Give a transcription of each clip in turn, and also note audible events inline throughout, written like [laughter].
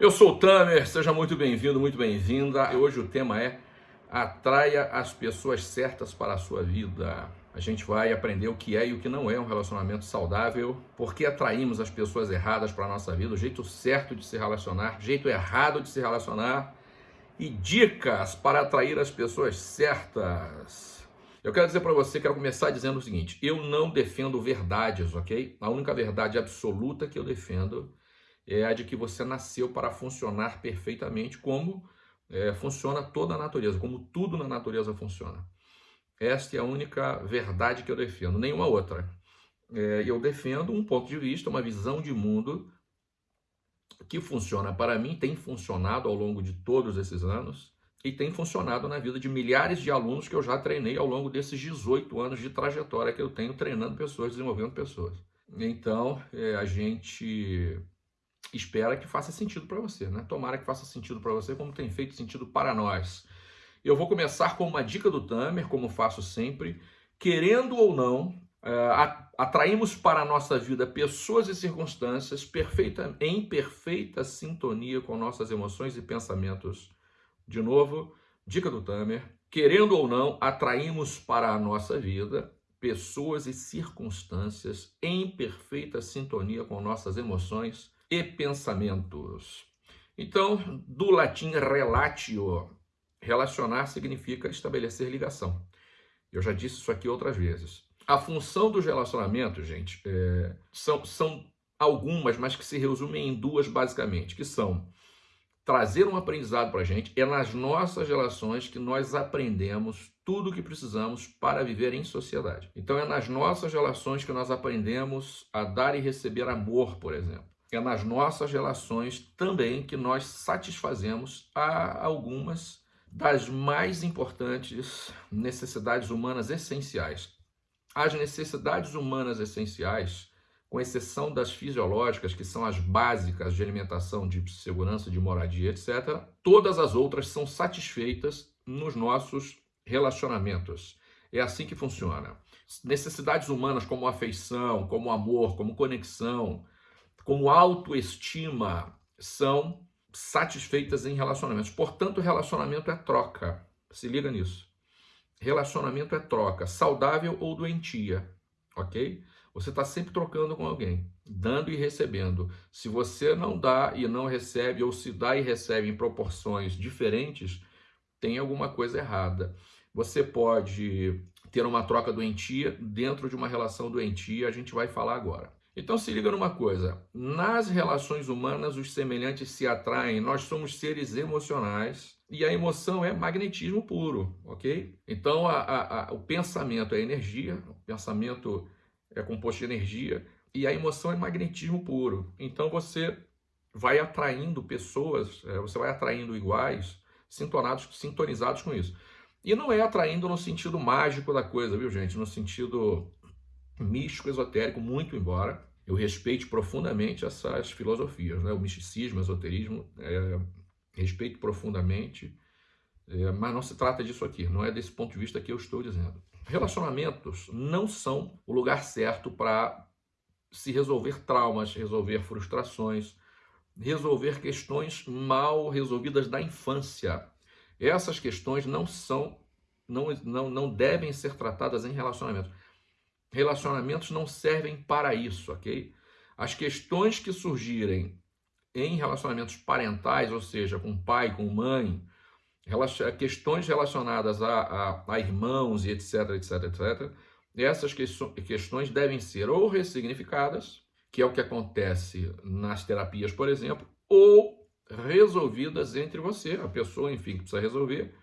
Eu sou o Tamer, seja muito bem-vindo, muito bem-vinda. Hoje o tema é Atraia as pessoas certas para a sua vida. A gente vai aprender o que é e o que não é um relacionamento saudável, por que atraímos as pessoas erradas para a nossa vida, o jeito certo de se relacionar, jeito errado de se relacionar e dicas para atrair as pessoas certas. Eu quero dizer para você, quero começar dizendo o seguinte: eu não defendo verdades, ok? A única verdade absoluta que eu defendo é a de que você nasceu para funcionar perfeitamente como é, funciona toda a natureza, como tudo na natureza funciona. Esta é a única verdade que eu defendo, nenhuma outra. É, eu defendo um ponto de vista, uma visão de mundo que funciona para mim, tem funcionado ao longo de todos esses anos e tem funcionado na vida de milhares de alunos que eu já treinei ao longo desses 18 anos de trajetória que eu tenho treinando pessoas, desenvolvendo pessoas. Então, é, a gente espera que faça sentido para você, né? Tomara que faça sentido para você, como tem feito sentido para nós. Eu vou começar com uma dica do Tamer, como faço sempre. Querendo ou não, é, atraímos para a nossa vida pessoas e circunstâncias perfeita, em perfeita sintonia com nossas emoções e pensamentos. De novo, dica do Tamer. Querendo ou não, atraímos para a nossa vida pessoas e circunstâncias em perfeita sintonia com nossas emoções e pensamentos. Então, do latim relatio, relacionar significa estabelecer ligação. Eu já disse isso aqui outras vezes. A função dos relacionamentos, gente, é, são, são algumas, mas que se resumem em duas basicamente, que são trazer um aprendizado para a gente. É nas nossas relações que nós aprendemos tudo o que precisamos para viver em sociedade. Então é nas nossas relações que nós aprendemos a dar e receber amor, por exemplo é nas nossas relações também que nós satisfazemos a algumas das mais importantes necessidades humanas essenciais. As necessidades humanas essenciais, com exceção das fisiológicas, que são as básicas de alimentação, de segurança, de moradia, etc., todas as outras são satisfeitas nos nossos relacionamentos. É assim que funciona. Necessidades humanas como afeição, como amor, como conexão, como autoestima são satisfeitas em relacionamentos. Portanto, relacionamento é troca. Se liga nisso. Relacionamento é troca, saudável ou doentia, ok? Você está sempre trocando com alguém, dando e recebendo. Se você não dá e não recebe, ou se dá e recebe em proporções diferentes, tem alguma coisa errada. Você pode ter uma troca doentia dentro de uma relação doentia, a gente vai falar agora. Então se liga numa coisa, nas relações humanas os semelhantes se atraem, nós somos seres emocionais e a emoção é magnetismo puro, ok? Então a, a, a, o pensamento é energia, o pensamento é composto de energia e a emoção é magnetismo puro. Então você vai atraindo pessoas, é, você vai atraindo iguais, sintonizados, sintonizados com isso. E não é atraindo no sentido mágico da coisa, viu gente? No sentido místico, esotérico, muito embora eu respeite profundamente essas filosofias, né? o misticismo, o esoterismo, é, respeito profundamente, é, mas não se trata disso aqui, não é desse ponto de vista que eu estou dizendo. Relacionamentos não são o lugar certo para se resolver traumas, resolver frustrações, resolver questões mal resolvidas da infância. Essas questões não são, não, não, não devem ser tratadas em relacionamento. Relacionamentos não servem para isso, ok? As questões que surgirem em relacionamentos parentais, ou seja, com pai, com mãe, questões relacionadas a, a, a irmãos e etc, etc, etc, essas questões devem ser ou ressignificadas, que é o que acontece nas terapias, por exemplo, ou resolvidas entre você, a pessoa, enfim, que precisa resolver,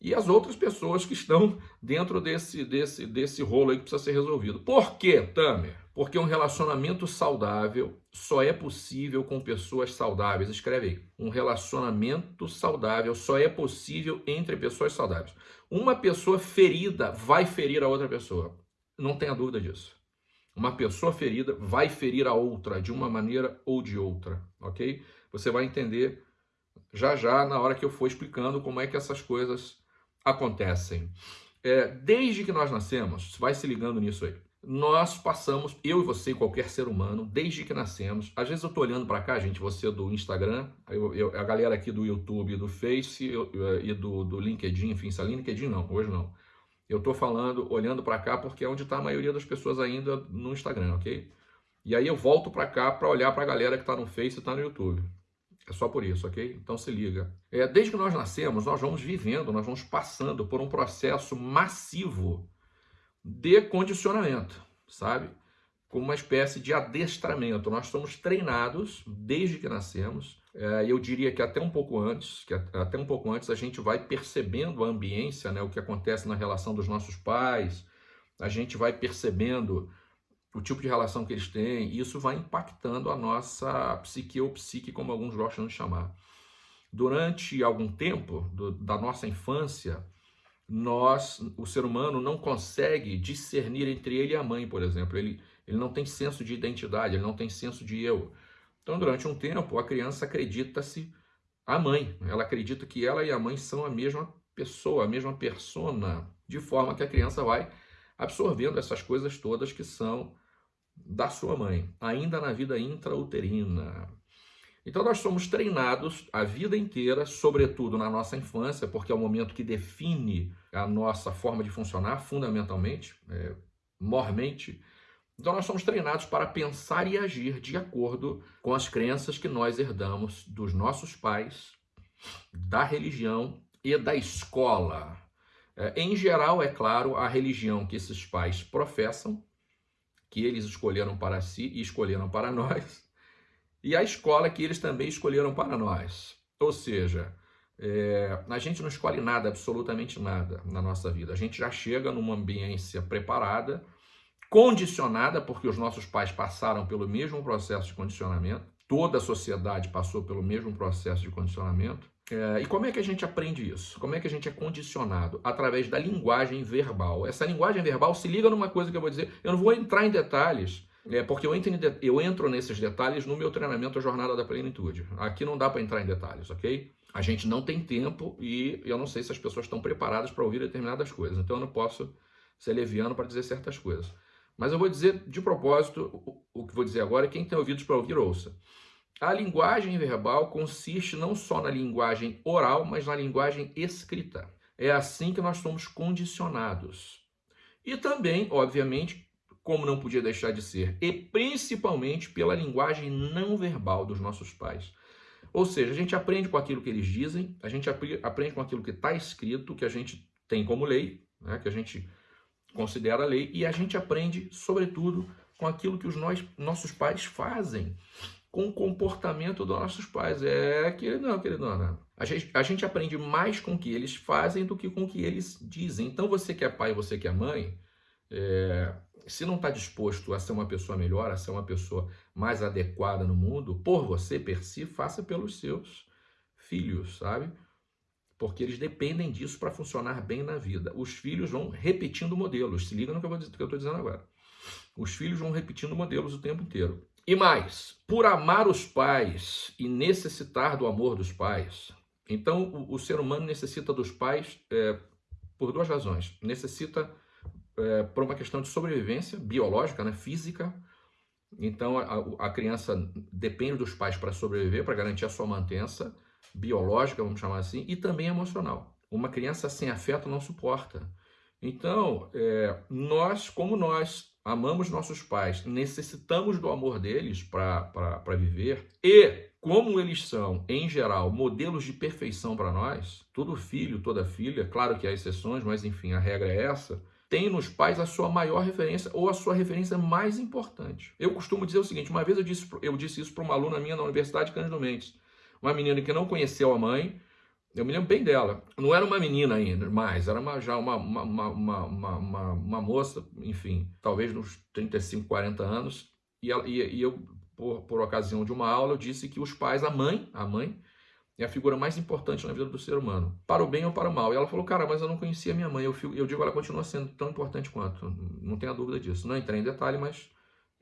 e as outras pessoas que estão dentro desse, desse, desse rolo aí que precisa ser resolvido. Por quê, Tamer? Porque um relacionamento saudável só é possível com pessoas saudáveis. Escreve aí. Um relacionamento saudável só é possível entre pessoas saudáveis. Uma pessoa ferida vai ferir a outra pessoa. Não tenha dúvida disso. Uma pessoa ferida vai ferir a outra de uma maneira ou de outra, ok? Você vai entender já já na hora que eu for explicando como é que essas coisas acontecem. É, desde que nós nascemos, vai se ligando nisso aí, nós passamos, eu e você, qualquer ser humano, desde que nascemos. Às vezes eu tô olhando para cá, gente, você do Instagram, eu, eu, a galera aqui do YouTube, do Face eu, e do, do LinkedIn, enfim, se LinkedIn não, hoje não. Eu tô falando, olhando para cá, porque é onde está a maioria das pessoas ainda no Instagram, ok? E aí eu volto para cá para olhar para a galera que está no Face e está no YouTube. É só por isso, ok? Então se liga. É, desde que nós nascemos, nós vamos vivendo, nós vamos passando por um processo massivo de condicionamento, sabe? Como uma espécie de adestramento. Nós somos treinados desde que nascemos. É, eu diria que até um pouco antes, que até um pouco antes a gente vai percebendo a ambiência, né? O que acontece na relação dos nossos pais. A gente vai percebendo o tipo de relação que eles têm, e isso vai impactando a nossa psique ou psique, como alguns gostam de chamar. Durante algum tempo do, da nossa infância, nós, o ser humano não consegue discernir entre ele e a mãe, por exemplo. Ele, ele não tem senso de identidade, ele não tem senso de eu. Então, durante um tempo, a criança acredita-se a mãe. Ela acredita que ela e a mãe são a mesma pessoa, a mesma persona, de forma que a criança vai absorvendo essas coisas todas que são da sua mãe, ainda na vida intrauterina. Então nós somos treinados a vida inteira, sobretudo na nossa infância, porque é o momento que define a nossa forma de funcionar fundamentalmente, é, mormente. Então nós somos treinados para pensar e agir de acordo com as crenças que nós herdamos dos nossos pais, da religião e da escola. É, em geral, é claro, a religião que esses pais professam, que eles escolheram para si e escolheram para [laughs] nós, e a escola que eles também escolheram para nós. Ou seja, é, a gente não escolhe nada, absolutamente nada na nossa vida. A gente já chega numa ambiência preparada, condicionada, porque os nossos pais passaram pelo mesmo processo de condicionamento, toda a sociedade passou pelo mesmo processo de condicionamento. É, e como é que a gente aprende isso? Como é que a gente é condicionado? Através da linguagem verbal. Essa linguagem verbal se liga numa coisa que eu vou dizer, eu não vou entrar em detalhes, é, porque eu entro, eu entro nesses detalhes no meu treinamento A Jornada da Plenitude. Aqui não dá para entrar em detalhes, ok? A gente não tem tempo e eu não sei se as pessoas estão preparadas para ouvir determinadas coisas. Então eu não posso ser leviano para dizer certas coisas. Mas eu vou dizer de propósito, o, que vou dizer agora, quem tem ouvidos para ouvir, ouça. A linguagem verbal consiste não só na linguagem oral, mas na linguagem escrita. É assim que nós somos condicionados. E também, obviamente, como não podia deixar de ser, e principalmente pela linguagem não verbal dos nossos pais. Ou seja, a gente aprende com aquilo que eles dizem, a gente aprende com aquilo que está escrito, que a gente tem como lei, né, que a gente considera lei, e a gente aprende, sobretudo, com aquilo que os nós, nossos pais fazem, com o comportamento dos nossos pais. É, querido, não, querido, não. A gente, a gente aprende mais com o que eles fazem do que com o que eles dizem. Então, você que é pai, você que é mãe, é, se não está disposto a ser uma pessoa melhor, a ser uma pessoa mais adequada no mundo, por você, per si, faça pelos seus filhos, sabe? Porque eles dependem disso para funcionar bem na vida. Os filhos vão repetindo modelos. Se liga no que eu estou dizendo agora. Os filhos vão repetindo modelos o tempo inteiro. E mais, por amar os pais e necessitar do amor dos pais. Então, o, o ser humano necessita dos pais é, por duas razões. Necessita é, por uma questão de sobrevivência biológica, né, física. Então, a, a criança depende dos pais para sobreviver, para garantir a sua mantença biológica, vamos chamar assim, e também emocional. Uma criança sem afeto não suporta. Então, é, nós, como nós amamos nossos pais, necessitamos do amor deles para viver, e como eles são, em geral, modelos de perfeição para nós, todo filho, toda filha, claro que há exceções, mas enfim, a regra é essa, tem nos pais a sua maior referência ou a sua referência mais importante. Eu costumo dizer o seguinte, uma vez eu disse, eu disse isso para uma aluna minha na Universidade Cândido Mendes, uma menina que não conheceu a mãe, eu me lembro bem dela, não era uma menina ainda, mais, era uma, já uma, uma, uma, uma, uma, moça, enfim, talvez nos 35, 40 anos, e, ela, e, e eu, por, por ocasião de uma aula, eu disse que os pais, a mãe, a mãe, é a figura mais importante na vida do ser humano, para o bem ou para o mal. E ela falou, cara, mas eu não conhecia minha mãe. Eu, eu digo, ela continua sendo tão importante quanto, não tenha dúvida disso. Não entrei em detalhe, mas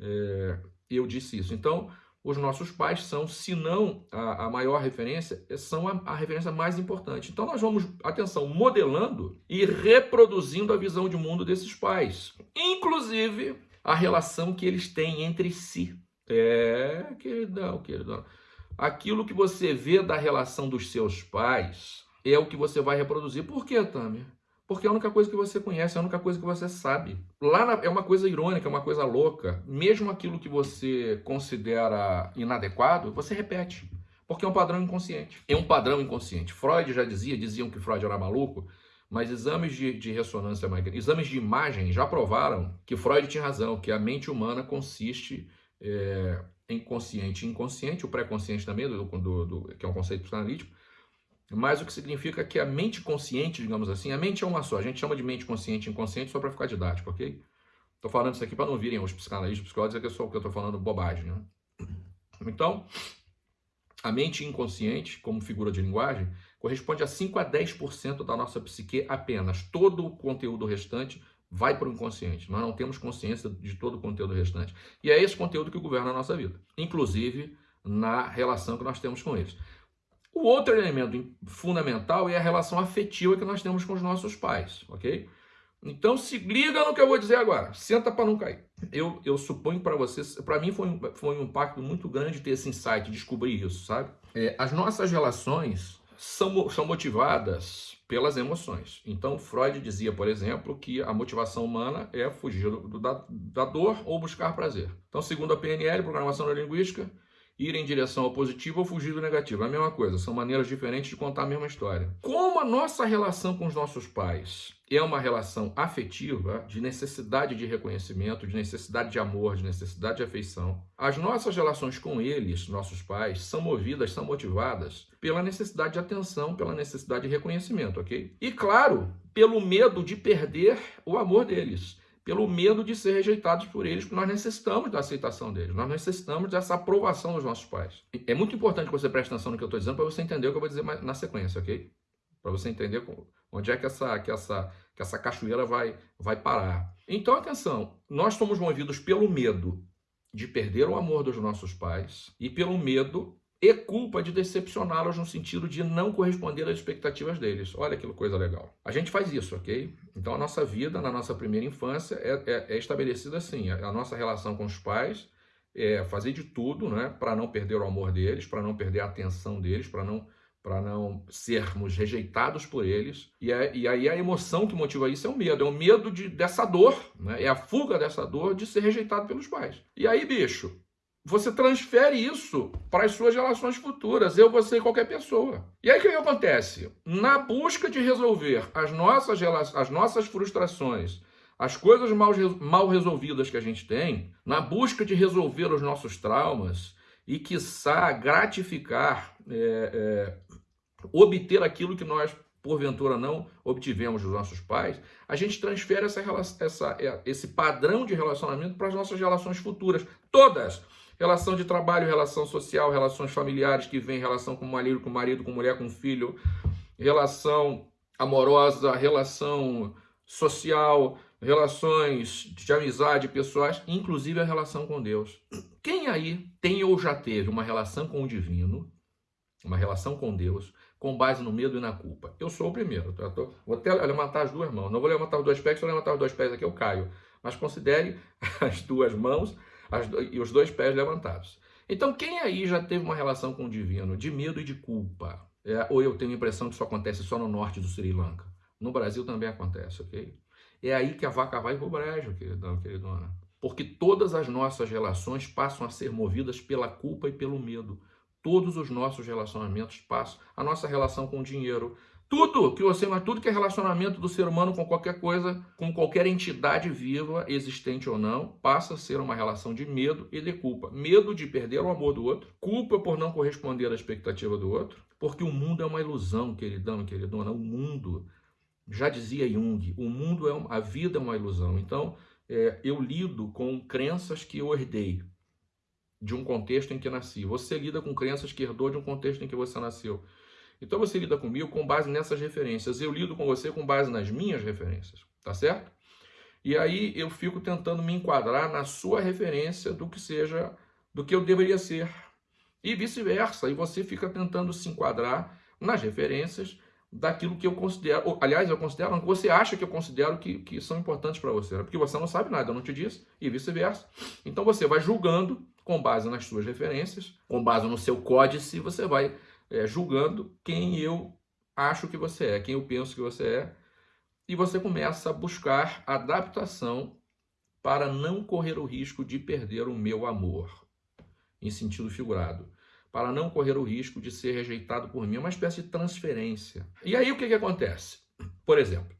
é, eu disse isso. Então, os nossos pais são, se não a, a maior referência, são a, a, referência mais importante. Então, nós vamos, atenção, modelando e reproduzindo a visão de mundo desses pais. Inclusive, a relação que eles têm entre si. É, queridão, queridão. Aquilo que você vê da relação dos seus pais é o que você vai reproduzir. Por quê, Tami? Porque é a única coisa que você conhece, é a única coisa que você sabe. Lá na, é uma coisa irônica, é uma coisa louca. Mesmo aquilo que você considera inadequado, você repete. Porque é um padrão inconsciente. É um padrão inconsciente. Freud já dizia, diziam que Freud era maluco, mas exames de, de ressonância magnética, exames de imagem já provaram que Freud tinha razão, que a mente humana consiste é, em consciente e inconsciente, o pré-consciente também, do, do, do, que é um conceito psicanalítico, mas o que significa que a mente consciente, digamos assim, a mente é uma só. A gente chama de mente consciente e inconsciente só para ficar didático, ok? Estou falando isso aqui para não virem os psicanalistas, os psicólogos, é que eu estou falando bobagem, né? Então, a mente inconsciente, como figura de linguagem, corresponde a 5 a 10% da nossa psique apenas. Todo o conteúdo restante vai para o inconsciente. Nós não temos consciência de todo o conteúdo restante. E é esse conteúdo que governa a nossa vida, inclusive na relação que nós temos com eles. O outro elemento fundamental é a relação afetiva que nós temos com os nossos pais, ok? Então se liga no que eu vou dizer agora. Senta para não cair. Eu, eu suponho para vocês, para mim foi foi um impacto muito grande ter esse insight, descobrir isso, sabe? É, as nossas relações são, são motivadas pelas emoções. Então Freud dizia, por exemplo, que a motivação humana é fugir do, da, da dor ou buscar prazer. Então, segundo a PNL, Programação Neurolinguística, ir em direção ao positivo ou fugir do negativo. É a mesma coisa, são maneiras diferentes de contar a mesma história. Como a nossa relação com os nossos pais é uma relação afetiva, de necessidade de reconhecimento, de necessidade de amor, de necessidade de afeição, as nossas relações com eles, nossos pais, são movidas, são motivadas pela necessidade de atenção, pela necessidade de reconhecimento, ok? E claro, pelo medo de perder o amor deles pelo medo de ser rejeitados por eles, porque nós necessitamos da aceitação deles, nós necessitamos dessa aprovação dos nossos pais. É muito importante que você preste atenção no que eu estou dizendo para você entender o que eu vou dizer na sequência, ok? Para você entender onde é que essa, que essa, que essa cachoeira vai, vai parar. Então, atenção, nós somos movidos pelo medo de perder o amor dos nossos pais e pelo medo e culpa de decepcioná-los no sentido de não corresponder às expectativas deles. Olha que coisa legal. A gente faz isso, ok? Então a nossa vida na nossa primeira infância é, é, é estabelecida assim. A, a, nossa relação com os pais é fazer de tudo né, para não perder o amor deles, para não perder a atenção deles, para não para não sermos rejeitados por eles. E, é, e, aí a emoção que motiva isso é o medo, é o medo de, dessa dor, né? é a fuga dessa dor de ser rejeitado pelos pais. E aí, bicho, você transfere isso para as suas relações futuras, eu, você e qualquer pessoa. E aí o que acontece? Na busca de resolver as nossas, as nossas frustrações, as coisas mal, mal resolvidas que a gente tem, na busca de resolver os nossos traumas e, quiçá, gratificar, é, é, obter aquilo que nós porventura não obtivemos dos nossos pais, a gente transfere essa, essa, é, esse padrão de relacionamento para as nossas relações futuras, todas relação de trabalho, relação social, relações familiares que vem, relação com marido, com marido, com mulher, com filho, relação amorosa, relação social, relações de amizade pessoais, inclusive a relação com Deus. Quem aí tem ou já teve uma relação com o divino, uma relação com Deus, com base no medo e na culpa? Eu sou o primeiro. Tá? Tô, vou até levantar as duas mãos. Não vou levantar os dois pés, se eu levantar os dois pés aqui eu caio. Mas considere [laughs] as duas mãos e os dois pés levantados. Então, quem aí já teve uma relação com o divino de medo e de culpa? É, ou eu tenho a impressão que isso acontece só no norte do Sri Lanka? No Brasil também acontece, ok? É aí que a vaca vai pro brejo, queridão, queridona. Porque todas as nossas relações passam a ser movidas pela culpa e pelo medo. Todos os nossos relacionamentos passam. A nossa relação com o dinheiro, tudo que você, tudo que é relacionamento do ser humano com qualquer coisa, com qualquer entidade viva, existente ou não, passa a ser uma relação de medo e de culpa. Medo de perder o amor do outro, culpa por não corresponder à expectativa do outro, porque o mundo é uma ilusão, queridão, queridona. O mundo, já dizia Jung, o mundo é uma, a vida é uma ilusão. Então, é, eu lido com crenças que eu herdei de um contexto em que nasci. Você lida com crenças que herdou de um contexto em que você nasceu. Então você lida comigo com base nessas referências. Eu lido com você com base nas minhas referências, tá certo? E aí eu fico tentando me enquadrar na sua referência do que seja, do que eu deveria ser. E vice-versa. E você fica tentando se enquadrar nas referências daquilo que eu considero, aliás, eu considero, você acha que eu considero que, que são importantes para você, né? porque você não sabe nada, eu não te disse, e vice-versa. Então você vai julgando com base nas suas referências, com base no seu códice, você vai é, julgando quem eu acho que você é, quem eu penso que você é, e você começa a buscar adaptação para não correr o risco de perder o meu amor, em sentido figurado para não correr o risco de ser rejeitado por mim. É uma espécie de transferência. E aí o que, que acontece? Por exemplo,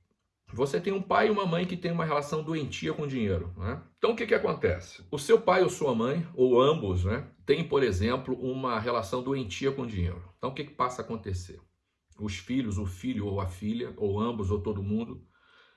você tem um pai e uma mãe que tem uma relação doentia com dinheiro. Né? Então o que, que acontece? O seu pai ou sua mãe, ou ambos, né, tem, por exemplo, uma relação doentia com dinheiro. Então o que, que passa a acontecer? Os filhos, o filho ou a filha, ou ambos, ou todo mundo,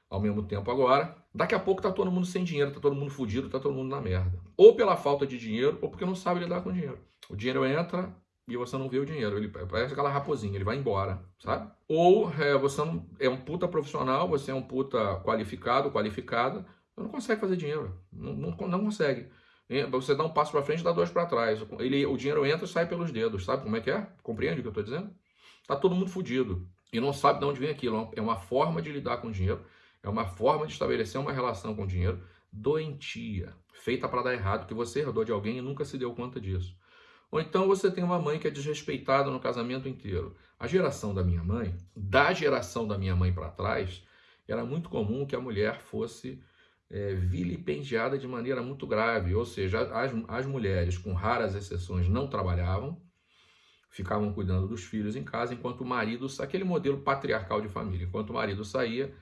ao mesmo tempo agora, daqui a pouco tá todo mundo sem dinheiro, tá todo mundo fudido, tá todo mundo na merda. Ou pela falta de dinheiro, ou porque não sabe lidar com dinheiro. O dinheiro entra e você não vê o dinheiro. Ele parece aquela raposinha, ele vai embora, sabe? Ou é, você não, é um puta profissional, você é um puta qualificado, qualificada, não consegue fazer dinheiro. Não, não, não consegue. Você dá um passo para frente, dá dois para trás. Ele, o dinheiro entra e sai pelos dedos, sabe como é que é? Compreende o que eu estou dizendo? Tá todo mundo fudido e não sabe de onde vem aquilo. É uma forma de lidar com o dinheiro, é uma forma de estabelecer uma relação com o dinheiro doentia, feita para dar errado, que você herdou de alguém e nunca se deu conta disso. Ou então você tem uma mãe que é desrespeitada no casamento inteiro. A geração da minha mãe, da geração da minha mãe para trás, era muito comum que a mulher fosse é, vilipendiada de maneira muito grave. Ou seja, as, as mulheres, com raras exceções, não trabalhavam, ficavam cuidando dos filhos em casa, enquanto o marido, aquele modelo patriarcal de família, enquanto o marido saía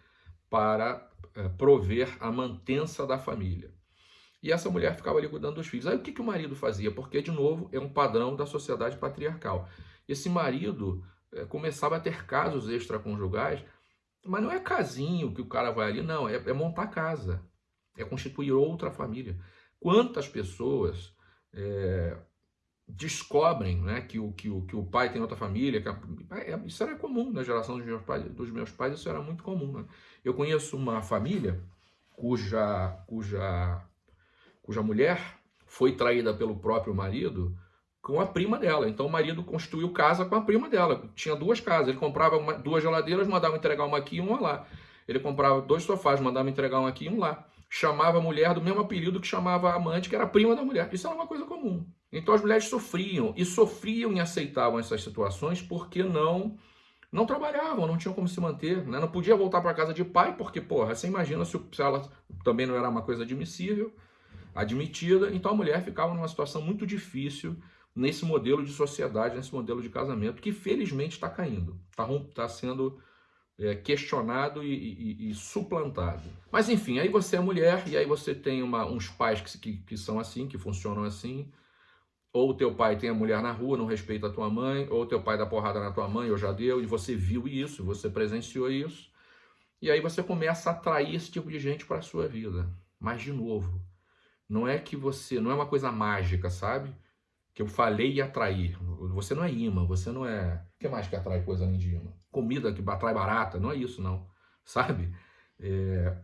para é, prover a mantença da família. E essa mulher ficava ali cuidando dos filhos. Aí o que, que o marido fazia? Porque, de novo, é um padrão da sociedade patriarcal. Esse marido é, começava a ter casos extraconjugais, mas não é casinho que o cara vai ali, não, é, é montar casa, é constituir outra família. Quantas pessoas é, descobrem né, que, o, que, o, que o pai tem outra família, a, é, isso era comum na geração dos meus pais, dos meus pais isso era muito comum. Né? Eu conheço uma família cuja, cuja cuja mulher foi traída pelo próprio marido com a prima dela. Então o marido construiu casa com a prima dela. Tinha duas casas. Ele comprava uma, duas geladeiras, mandava entregar uma aqui e uma lá. Ele comprava dois sofás, mandava entregar um aqui e um lá. Chamava a mulher do mesmo apelido que chamava a amante, que era prima da mulher. Isso era uma coisa comum. Então as mulheres sofriam e sofriam e aceitavam essas situações porque não não trabalhavam, não tinham como se manter, né? não podia voltar para casa de pai, porque, porra, você imagina se ela também não era uma coisa admissível, admitida, então a mulher ficava numa situação muito difícil nesse modelo de sociedade, nesse modelo de casamento, que felizmente está caindo, está tá sendo é, questionado e, e, e, suplantado. Mas enfim, aí você é mulher e aí você tem uma, uns pais que, que, que são assim, que funcionam assim, ou teu pai tem a mulher na rua, não respeita a tua mãe, ou teu pai dá porrada na tua mãe, ou já deu, e você viu isso, você presenciou isso, e aí você começa a atrair esse tipo de gente para a sua vida. Mas, de novo, não é que você, não é uma coisa mágica, sabe? Que eu falei e atrair. Você não é imã, você não é. O que mais que atrai coisa além de imã? Comida que atrai barata, não é isso, não. [laughs] Sabe? É,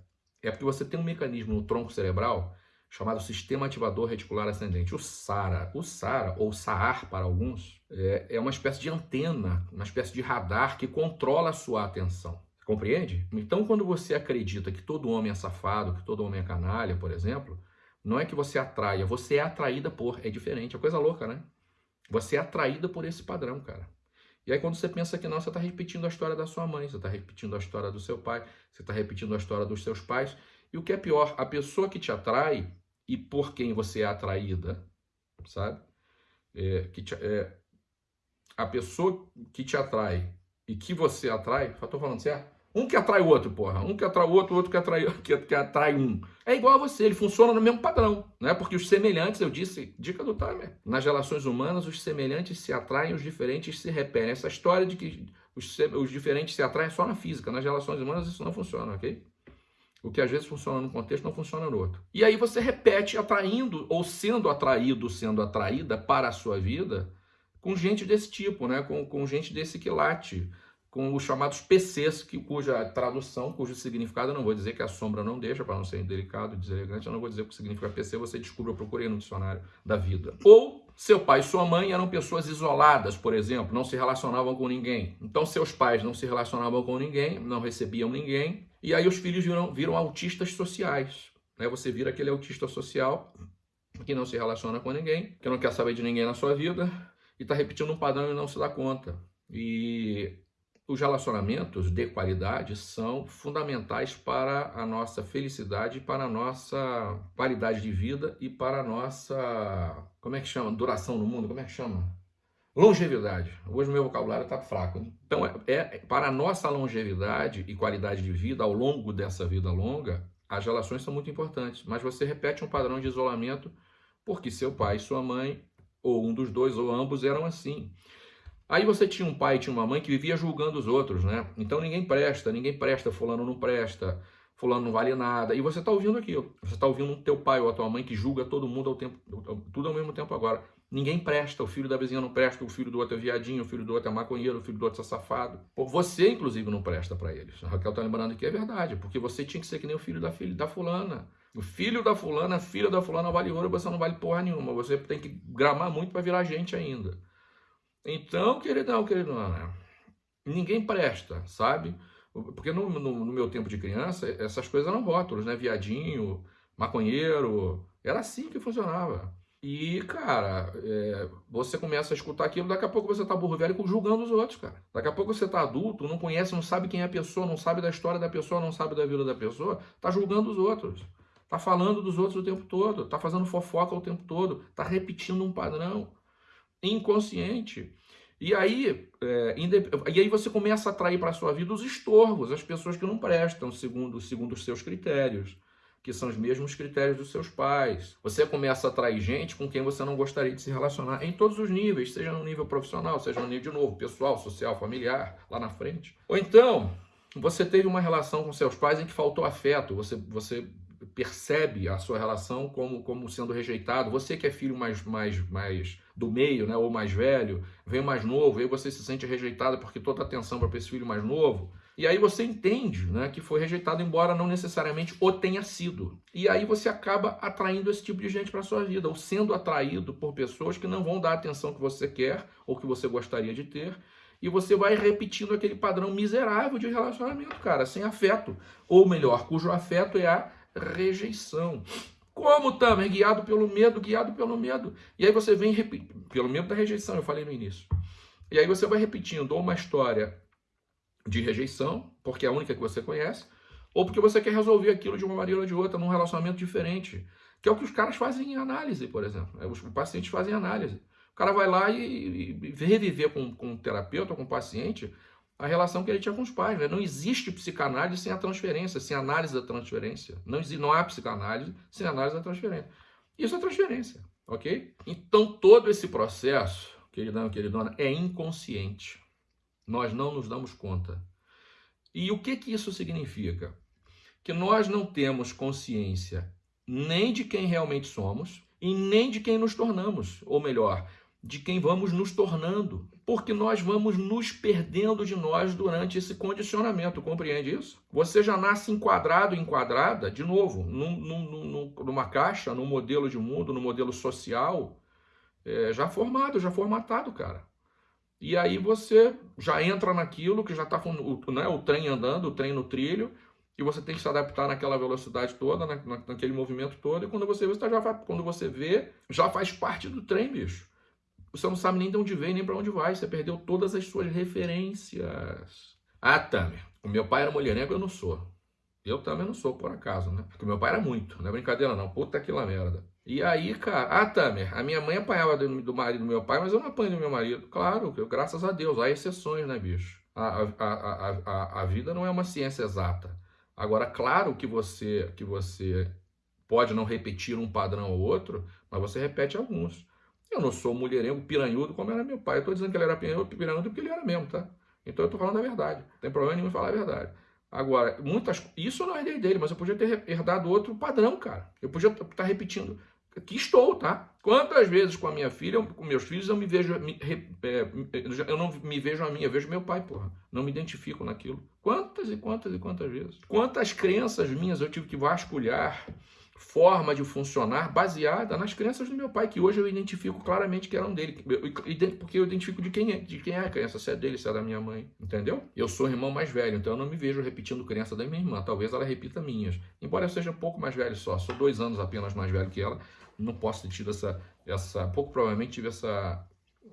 é porque você tem um mecanismo no tronco cerebral chamado Sistema Ativador Reticular Ascendente, o SARA. O SARA, ou SAAR para alguns, é, é uma espécie de antena, uma espécie de radar que controla a sua atenção. Compreende? Então, quando você acredita que todo homem é safado, que todo homem é canalha, por exemplo, não é que você atraia, você é atraída por. É diferente, é coisa louca, né? Você é atraída por esse padrão, cara. E aí quando você pensa que não, você está repetindo a história da sua mãe, você está repetindo a história do seu pai, você está repetindo a história dos seus pais. E o que é pior, a pessoa que te atrai e por quem você é atraída, sabe? É, que te, é, a pessoa que te atrai e que você atrai, estou falando certo? Um que atrai o outro, porra. Um que atrai o outro, o outro que atrai, [laughs] que, que atrai um. É igual a você, ele funciona no mesmo padrão, né? Porque os semelhantes, eu disse, dica do timer. Nas relações humanas, os semelhantes se atraem, os diferentes se repelem. Essa história de que os, os diferentes se atraem é só na física. Nas relações humanas isso não funciona, ok? O que às vezes funciona num contexto não funciona no outro. E aí você repete atraindo ou sendo atraído, sendo atraída para a sua vida com gente desse tipo, né? Com, com gente desse quilate com os chamados PCs, que, cuja tradução, cujo significado, eu não vou dizer que a sombra não deixa, para não ser delicado, deselegante, eu não vou dizer o que significa PC, você descobre, eu procurei no dicionário da vida. Ou Seu pai e sua mãe eram pessoas isoladas, por exemplo, não se relacionavam com ninguém. Então, seus pais não se relacionavam com ninguém, não recebiam ninguém, e aí os filhos viram, viram autistas sociais. Né? Você vira aquele autista social que não se relaciona com ninguém, que não quer saber de ninguém na sua vida e está repetindo um padrão e não se dá conta. E os relacionamentos de qualidade são fundamentais para a nossa felicidade, para a nossa qualidade de vida e para a nossa, como é que chama? Duração no mundo, como é que chama? Longevidade. Hoje meu vocabulário está fraco. Então, é, é, para a nossa longevidade e qualidade de vida ao longo dessa vida longa, as relações são muito importantes. Mas você repete um padrão de isolamento porque seu pai sua mãe, ou um dos dois, ou ambos, eram assim. Aí você tinha um pai e tinha uma mãe que vivia julgando os outros, né? Então ninguém presta, ninguém presta, fulano não presta, fulano não vale nada. E você está ouvindo aquilo. Você está ouvindo o teu pai ou a tua mãe que julga todo mundo ao tempo, tudo ao mesmo tempo agora. Ninguém presta, o filho da vizinha não presta, o filho do outro é viadinho, o filho do outro é maconheiro, o filho do outro é safado. Você, inclusive, não presta para eles. A Raquel está lembrando que é verdade, porque você tinha que ser que nem o filho da filha da fulana. O filho da fulana, a filha da fulana vale ouro, você não vale porra nenhuma. Você tem que gramar muito para virar gente ainda. Então, queridão, né? ninguém presta, sabe? Porque no, no, no, meu tempo de criança, essas coisas eram rótulos, né? Viadinho, maconheiro, era assim que funcionava. E, cara, é, você começa a escutar aquilo, daqui a pouco você tá burro velho julgando os outros, cara. Daqui a pouco você tá adulto, não conhece, não sabe quem é a pessoa, não sabe da história da pessoa, não sabe da vida da pessoa, tá julgando os outros. Tá falando dos outros o tempo todo, tá fazendo fofoca o tempo todo, tá repetindo um padrão inconsciente. E aí, é, e aí você começa a atrair para a sua vida os estorvos, as pessoas que não prestam segundo, segundo os seus critérios, que são os mesmos critérios dos seus pais. Você começa a atrair gente com quem você não gostaria de se relacionar em todos os níveis, seja no nível profissional, seja no nível de novo, pessoal, social, familiar, lá na frente. Ou então, você teve uma relação com seus pais em que faltou afeto, você, você percebe a sua relação como, como sendo rejeitado. Você que é filho mais, mais, mais do meio, né, ou mais velho, vem mais novo, aí você se sente rejeitado porque toda atenção para esse filho mais novo. E aí você entende né, que foi rejeitado, embora não necessariamente o tenha sido. E aí você acaba atraindo esse tipo de gente para sua vida, ou sendo atraído por pessoas que não vão dar a atenção que você quer ou que você gostaria de ter. E você vai repetindo aquele padrão miserável de relacionamento, cara, sem afeto. Ou melhor, cujo afeto é a rejeição. Como também? Guiado pelo medo, guiado pelo medo. E aí você vem pelo medo da rejeição, eu falei no início. E aí você vai repetindo ou uma história de rejeição, porque é a única que você conhece, ou porque você quer resolver aquilo de uma maneira ou de outra, num relacionamento diferente. Que é o que os caras fazem em análise, por exemplo. É, os pacientes fazem análise. O cara vai lá e, e reviver com, com o terapeuta, com o paciente, a relação que ele tinha com os pais. Né? Não existe psicanálise sem a transferência, sem análise da transferência. Não, existe, não há psicanálise sem análise da transferência. Isso é transferência, ok? Então, todo esse processo, queridão e queridona, é inconsciente. Nós não nos damos conta. E o que, que isso significa? Que nós não temos consciência nem de quem realmente somos e nem de quem nos tornamos. Ou melhor, de quem vamos nos tornando, porque nós vamos nos perdendo de nós durante esse condicionamento, compreende isso? Você já nasce enquadrado, enquadrada, de novo, num, num, numa caixa, num modelo de mundo, num modelo social, é, já formado, já formatado, cara. E aí você já entra naquilo que já está né, o trem andando, o trem no trilho, e você tem que se adaptar naquela velocidade toda, na, naquele movimento todo, e quando você você já, quando você vê, já faz parte do trem, bicho. Você não sabe nem de onde veio, nem para onde vai. Você perdeu todas as suas referências. Ah, Tamer, o meu pai era mulherengo, eu não sou. Eu também não sou, por acaso, né? Porque meu pai era muito, não é brincadeira não. Puta que lá merda. E aí, cara, ah, Tamer, a minha mãe apanhava do, do marido do meu pai, mas eu não apanho do meu marido. Claro, eu, graças a Deus, há exceções, né, bicho? A, a, a, a, a vida não é uma ciência exata. Agora, claro que você, que você pode não repetir um padrão ou outro, mas você repete alguns. Eu não sou mulherengo, piranhudo, como era meu pai. Eu estou dizendo que ele era piranhudo, porque ele era mesmo, tá? Então eu estou falando a verdade. Não tem problema nenhum em falar a verdade. Agora, muitas. Isso não herdei dele, mas eu podia ter herdado outro padrão, cara. Eu podia estar tá repetindo. Aqui estou, tá? Quantas vezes com a minha filha, com meus filhos, eu me vejo. Me, é, eu não me vejo a mim, eu vejo meu pai, porra. Não me identifico naquilo. Quantas e quantas e quantas vezes? Quantas crenças minhas eu tive que vasculhar forma de funcionar baseada nas crenças do meu pai, que hoje eu identifico claramente que eram dele, porque eu identifico de quem é, de quem é a crença, se é dele, se é da minha mãe, entendeu? Eu sou irmão mais velho, então eu não me vejo repetindo crença da minha irmã, talvez ela repita minhas, embora eu seja um pouco mais velho só, sou dois anos apenas mais velho que ela, não posso ter tido essa, essa pouco provavelmente tive essa,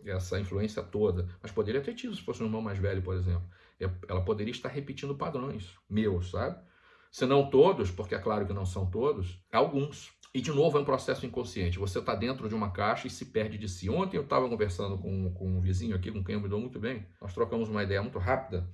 essa influência toda, mas poderia ter tido se fosse um irmão mais velho, por exemplo. Ela poderia estar repetindo padrões meus, sabe? Se não todos, porque é claro que não são todos, alguns. E de novo é um processo inconsciente. Você está dentro de uma caixa e se perde de si. Ontem eu estava conversando com, com um vizinho aqui, com quem eu me dou muito bem. Nós trocamos uma ideia muito rápida.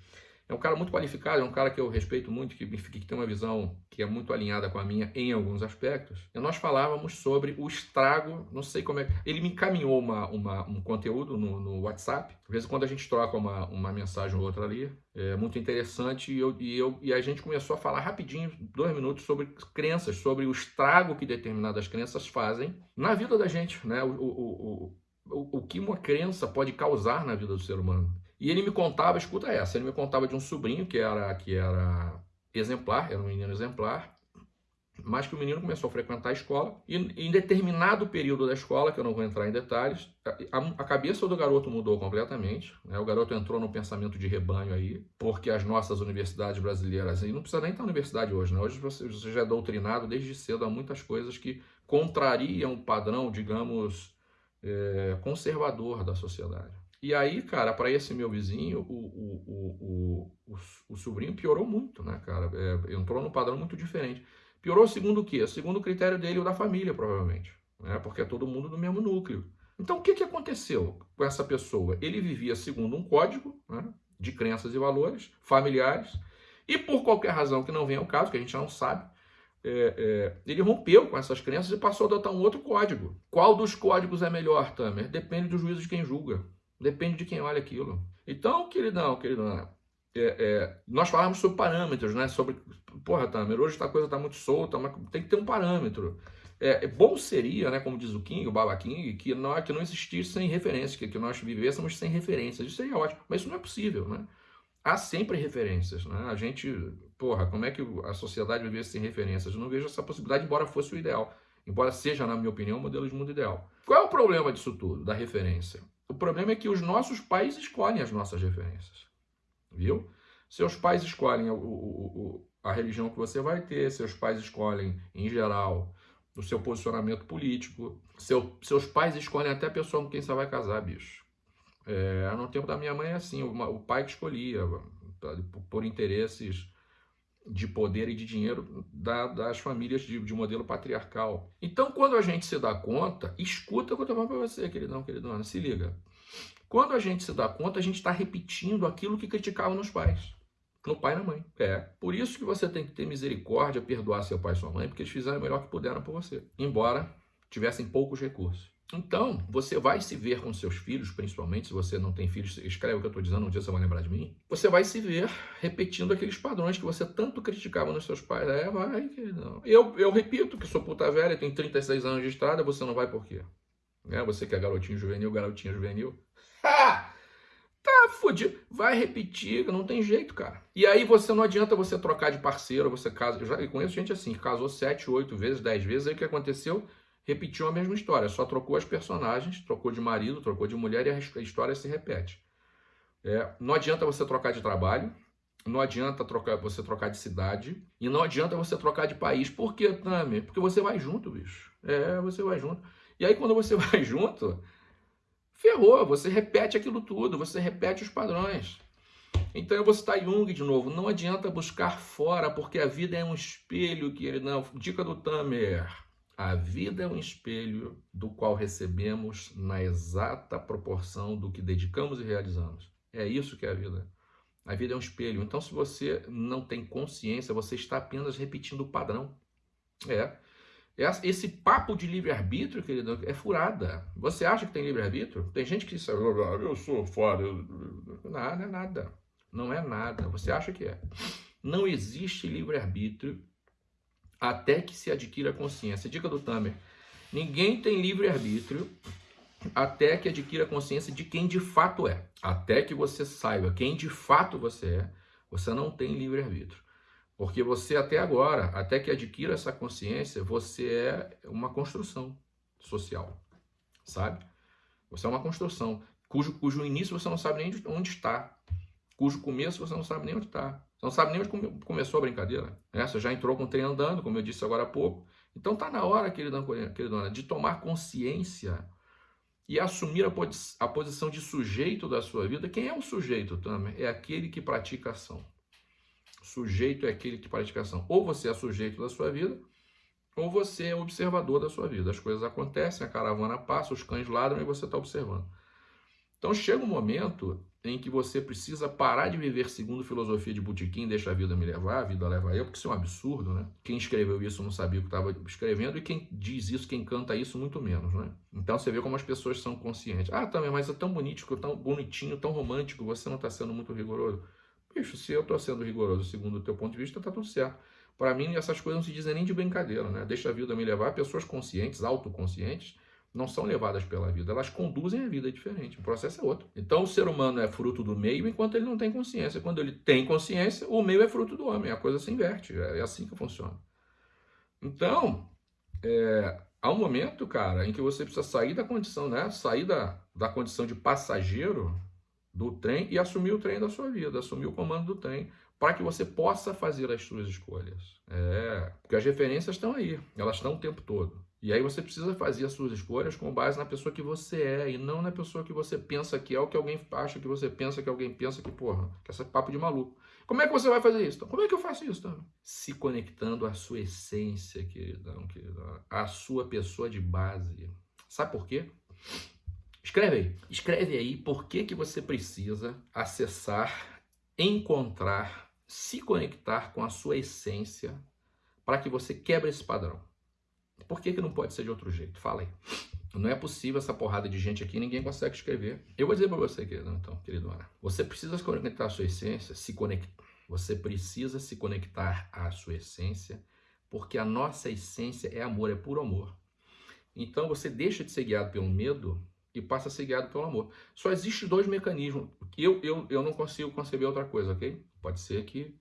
É um cara muito qualificado, é um cara que eu respeito muito, que, que tem uma visão que é muito alinhada com a minha em alguns aspectos. E nós falávamos sobre o estrago, não sei como é. Ele me encaminhou uma, uma um conteúdo no, no WhatsApp. Às vezes, quando a gente troca uma, uma mensagem ou outra ali, é muito interessante. E, eu, e, eu, e a gente começou a falar rapidinho, dois minutos, sobre crenças, sobre o estrago que determinadas crenças fazem na vida da gente, né? o, o, o, o, o que uma crença pode causar na vida do ser humano. E ele me contava, escuta essa, ele me contava de um sobrinho que era, que era exemplar, era um menino exemplar, mas que o menino começou a frequentar a escola e em determinado período da escola, que eu não vou entrar em detalhes, a, a cabeça do garoto mudou completamente. Né? O garoto entrou no pensamento de rebanho aí, porque as nossas universidades brasileiras, e não precisa nem estar na universidade hoje, né? hoje você, você já é doutrinado desde cedo a muitas coisas que contrariam o padrão, digamos, é, conservador da sociedade. E aí, cara, para esse meu vizinho, o, o, o, o, sobrinho piorou muito, né, cara? É, entrou num padrão muito diferente. Piorou segundo o quê? Segundo o critério dele ou da família, provavelmente. Né? Porque é todo mundo do mesmo núcleo. Então, o que, que aconteceu com essa pessoa? Ele vivia segundo um código né, de crenças e valores familiares, e por qualquer razão que não venha ao caso, que a gente não sabe, é, é, ele rompeu com essas crenças e passou a adotar um outro código. Qual dos códigos é melhor, Tamer? Depende do juízo de quem julga. Depende de quem olha aquilo. Então, queridão, queridão, é, é, nós falamos sobre parâmetros, né? Sobre, porra, Tamer, hoje a coisa está muito solta, mas tem que ter um parâmetro. É, é, bom seria, né, como diz o King, o Baba King, que não, que não existissem referências, que, que nós vivêssemos sem referências. Isso seria ótimo, mas isso não é possível, né? Há sempre referências, né? A gente, porra, como é que a sociedade vivesse sem referências? Eu não vejo essa possibilidade, embora fosse o ideal. Embora seja, na minha opinião, o modelo de mundo ideal. Qual é o problema disso tudo, da referência? O problema é que os nossos pais escolhem as nossas referências. Viu? Seus pais escolhem o, o, o, a religião que você vai ter, seus pais escolhem, em geral, o seu posicionamento político. Seu, seus pais escolhem até a pessoa com quem você vai casar, bicho. É, no tempo da minha mãe é assim, o, o pai que escolhia, por interesses de poder e de dinheiro da, das famílias de, de, modelo patriarcal. Então, quando a gente se dá conta, escuta o que eu estou falando para você, queridão, queridona, se liga. Quando a gente se dá conta, a gente está repetindo aquilo que criticavam nos pais. No pai e na mãe. É. Por isso que você tem que ter misericórdia, perdoar seu pai e sua mãe, porque eles fizeram o melhor que puderam por você. Embora tivessem poucos recursos. Então, você vai se ver com seus filhos, principalmente se você não tem filhos, escreve o que eu estou dizendo, um dia você vai lembrar de mim. Você vai se ver repetindo aqueles padrões que você tanto criticava nos seus pais. É, vai, queridão. Eu, eu repito que sou puta velha, tenho 36 anos de estrada, você não vai por quê? É, você que é garotinho juvenil, garotinha juvenil. [laughs] Ha! Tá fudido. Vai repetir, não tem jeito, cara. E aí você não adianta você trocar de parceiro, você casa. Eu já conheço gente assim, casou 7, 8 vezes, 10 vezes, aí o que aconteceu? Repetiu a mesma história, só trocou as personagens, trocou de marido, trocou de mulher e a história se repete. É, não adianta você trocar de trabalho, não adianta trocar, você trocar de cidade e não adianta você trocar de país. Por quê, Tami? Porque você vai junto, bicho. É, você vai junto. E aí quando você [laughs] vai junto, ferrou, você repete aquilo tudo, você repete os padrões. Então eu vou citar Jung de novo. Não adianta buscar fora, porque a vida é um espelho que ele não. Dica do Tamer. A vida é um espelho do qual recebemos na exata proporção do que dedicamos e realizamos. É isso que é a vida. A vida é um espelho. Então, se você não tem consciência, você está apenas repetindo o padrão. É. Esse papo de livre-arbítrio, querido, é furada. Você acha que tem livre-arbítrio? Tem gente que diz, ah, eu sou foda. Nada, é nada. Não é nada. Você acha que é. Não existe livre-arbítrio até que se adquira consciência. Dica do Tamer: ninguém tem livre-arbítrio até que adquira consciência de quem de fato é. Até que você saiba quem de fato você é, você não tem livre-arbítrio. Porque você até agora, até que adquira essa consciência, você é uma construção social, sabe? Você é uma construção cujo, cujo início você não sabe nem onde está, cujo começo você não sabe nem onde está. Você não sabe nem onde começou a brincadeira. Né? Você já entrou com o trem andando, como eu disse agora há pouco. Então tá na hora, queridão, queridona, de tomar consciência e assumir a, posi a posição de sujeito da sua vida. Quem é o sujeito, também? É aquele que pratica ação. Sujeito é aquele que pratica ação. Ou você é sujeito da sua vida, ou você é observador da sua vida. As coisas acontecem, a caravana passa, os cães ladram e você está observando. Então chega um momento em que você precisa parar de viver segundo filosofia de botequim, deixa a vida me levar, a vida leva eu, porque isso é um absurdo, né? Quem escreveu isso não sabia o que estava escrevendo e quem diz isso, quem canta isso, muito menos, né? Então você vê como as pessoas são conscientes. Ah, também, mas é tão bonito, tão bonitinho, tão romântico, você não está sendo muito rigoroso. Bicho, se eu estou sendo rigoroso segundo o teu ponto de vista, está tudo certo. Para mim, essas coisas não se dizem nem de brincadeira, né? Deixa a vida me levar. Pessoas conscientes, autoconscientes, não são levadas pela vida, elas conduzem a vida diferente. O processo é outro. Então, o ser humano é fruto do meio enquanto ele não tem consciência. Quando ele tem consciência, o meio é fruto do homem. A coisa se inverte. É assim que funciona. Então, é, há um momento, cara, em que você precisa sair da condição, né? Sair da, da condição de passageiro do trem e assumir o trem da sua vida, assumir o comando do trem, para que você possa fazer as suas escolhas. É, porque as referências estão aí, elas estão o tempo todo. E aí você precisa fazer as suas escolhas com base na pessoa que você é e não na pessoa que você pensa que é o que alguém acha que você pensa que alguém pensa que, porra, que esse papo de maluco. Como é que você vai fazer isso? Como é que eu faço isso? Então? Se conectando à sua essência, queridão, queridão, à sua pessoa de base. Sabe por quê? Escreve aí. Escreve aí por que, que você precisa acessar, encontrar, se conectar com a sua essência para que você quebre esse padrão. Por que, que não pode ser de outro jeito? Fala aí. Não é possível essa porrada de gente aqui, ninguém consegue escrever. Eu vou dizer para você, querido, então, queridona. Você precisa se conectar à sua essência, se conectar. Você precisa se conectar à sua essência, porque a nossa essência é amor, é puro amor. Então você deixa de ser guiado pelo medo e passa a ser guiado pelo amor. Só existe dois mecanismos. Eu, eu, eu não consigo conceber outra coisa, ok? Pode ser que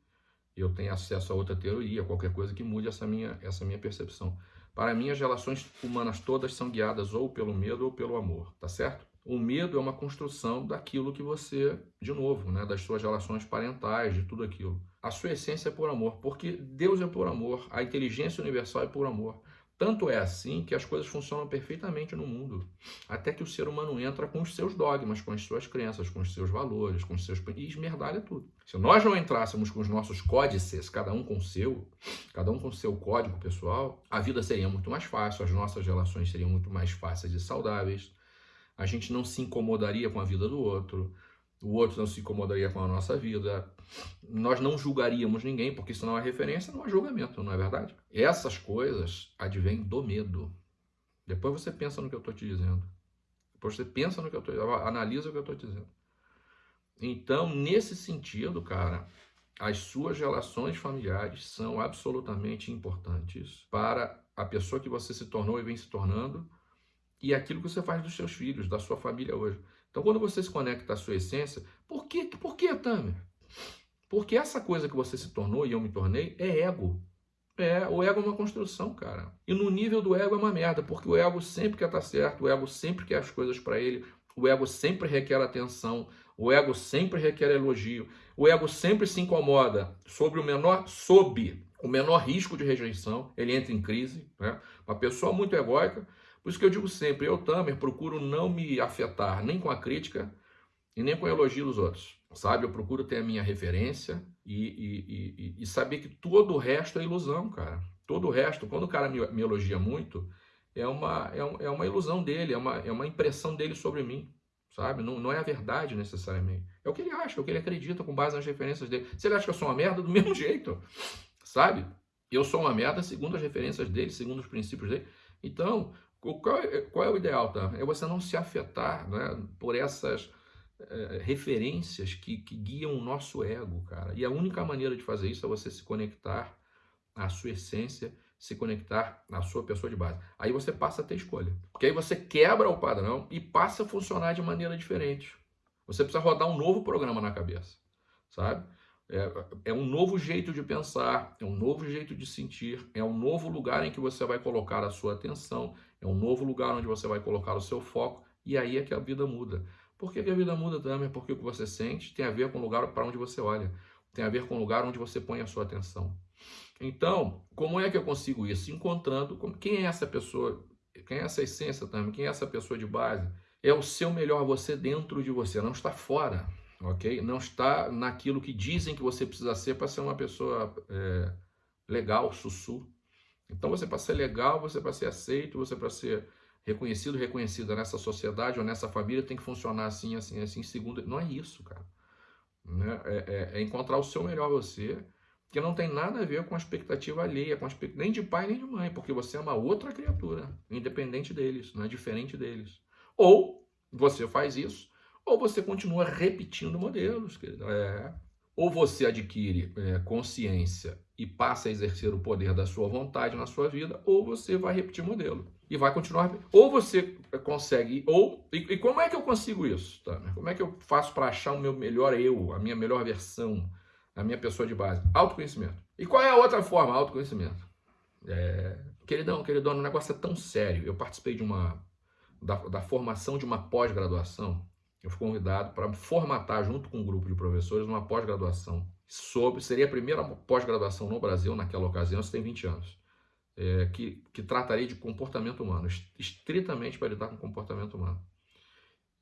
eu tenha acesso a outra teoria, qualquer coisa que mude essa minha, essa minha percepção. Para mim, as relações humanas todas são guiadas ou pelo medo ou pelo amor, tá certo? O medo é uma construção daquilo que você, de novo, né, das suas relações parentais, de tudo aquilo. A sua essência é por amor, porque Deus é por amor, a inteligência universal é por amor. Tanto é assim que as coisas funcionam perfeitamente no mundo, até que o ser humano entra com os seus dogmas, com as suas crenças, com os seus valores, com os seus e esmerdalha tudo. Se nós não entrássemos com os nossos códices, cada um com o seu, cada um com o seu código pessoal, a vida seria muito mais fácil, as nossas relações seriam muito mais fáceis e saudáveis. A gente não se incomodaria com a vida do outro, o outro não se incomodaria com a nossa vida, nós não julgaríamos ninguém, porque isso não é referência, não é julgamento, não é verdade? Essas coisas advêm do medo. Depois você pensa no que eu estou te dizendo. Depois você pensa no que eu estou analisa o que eu estou dizendo. Então, nesse sentido, cara, as suas relações familiares são absolutamente importantes para a pessoa que você se tornou e vem se tornando e aquilo que você faz dos seus filhos, da sua família hoje. Então, quando você se conecta à sua essência, por que, por que Tamer? Porque essa coisa que você se tornou e eu me tornei é ego. É, o ego é uma construção, cara. E no nível do ego é uma merda, porque o ego sempre quer estar certo, o ego sempre quer as coisas para ele, o ego sempre requer atenção, o ego sempre requer elogio, o ego sempre se incomoda sobre o menor, sob o menor risco de rejeição, ele entra em crise. Né? Uma pessoa muito egóica por isso que eu digo sempre, eu, Tamer, procuro não me afetar nem com a crítica e nem com o elogio dos outros, sabe? Eu procuro ter a minha referência e, e, e, e saber que todo o resto é ilusão, cara. Todo o resto, quando o cara me, me elogia muito, é uma, é, é uma ilusão dele, é uma, é uma impressão dele sobre mim, sabe? Não, não é a verdade necessariamente. É o que ele acha, é o que ele acredita com base nas referências dele. Se ele acha que eu sou uma merda, do [laughs] mesmo jeito, sabe? Eu sou uma merda segundo as referências dele, segundo os princípios dele. Então, qual é, qual é o ideal, tá? É você não se afetar né, por essas é, referências que, que guiam o nosso ego, cara. E a única maneira de fazer isso é você se conectar à sua essência, se conectar à sua pessoa de base. Aí você passa a ter escolha. Porque aí você quebra o padrão e passa a funcionar de maneira diferente. Você precisa rodar um novo programa na cabeça, sabe? É, é, um novo jeito de pensar, é um novo jeito de sentir, é um novo lugar em que você vai colocar a sua atenção, é um novo lugar onde você vai colocar o seu foco, e aí é que a vida muda. Por que, a vida muda também? Porque o que você sente tem a ver com o lugar para onde você olha, tem a ver com o lugar onde você põe a sua atenção. Então, como é que eu consigo isso? Encontrando quem é essa pessoa, quem é essa essência também, quem é essa pessoa de base. É o seu melhor você dentro de você, não está fora ok? Não está naquilo que dizem que você precisa ser para ser uma pessoa é, legal, sussu. Então você para ser legal, você para ser aceito, você para ser reconhecido, reconhecida nessa sociedade ou nessa família tem que funcionar assim, assim, assim, segundo. Não é isso, cara. Né? É, é, é, encontrar o seu melhor você, que não tem nada a ver com a expectativa alheia, com a expect... nem de pai nem de mãe, porque você é uma outra criatura, independente deles, não é diferente deles. Ou você faz isso ou você continua repetindo modelos. É. Ou você adquire é, consciência e passa a exercer o poder da sua vontade na sua vida, ou você vai repetir modelo. E vai continuar. Ou você consegue. ou E, e como é que eu consigo isso? Tá? Como é que eu faço para achar o meu melhor eu, a minha melhor versão, a minha pessoa de base? Autoconhecimento. E qual é a outra forma? Autoconhecimento. É, queridão, queridão, o negócio é tão sério. Eu participei de uma. da, da formação de uma pós-graduação eu fui convidado para formatar, junto com um grupo de professores, uma pós-graduação sobre. Seria a primeira pós-graduação no Brasil naquela ocasião, isso tem 20 anos. É, que, que trataria de comportamento humano, estritamente para lidar com comportamento humano.